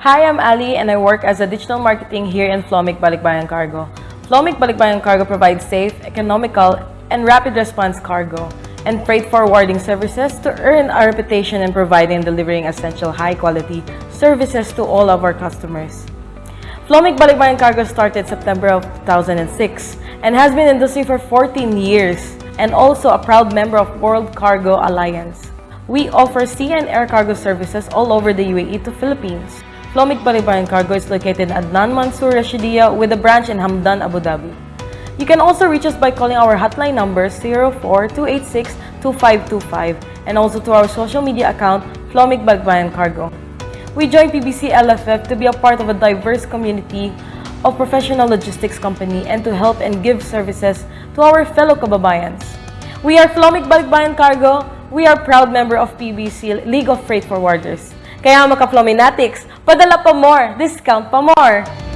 Hi, I'm Ali and I work as a digital marketing here in Flomic Balikbayan Cargo. Flomic Balikbayan Cargo provides safe, economical, and rapid response cargo and freight forwarding services to earn our reputation in providing and delivering essential high-quality services to all of our customers. Flomic Balikbayan Cargo started September of 2006 and has been in the industry for 14 years and also a proud member of World Cargo Alliance. We offer sea and air cargo services all over the UAE to Philippines. Flomic Balikbayan Cargo is located in Adnan Mansour Rashidia with a branch in Hamdan, Abu Dhabi. You can also reach us by calling our hotline number 04-286-2525 and also to our social media account, Flomic Balikbayan Cargo. We joined PBC LFF to be a part of a diverse community of professional logistics company and to help and give services to our fellow kababayans. We are Flomic Balikbayan Cargo. We are proud member of PBC League of Freight Forwarders. Kaya mga ka-Flominatics, padala pa more, discount pa more!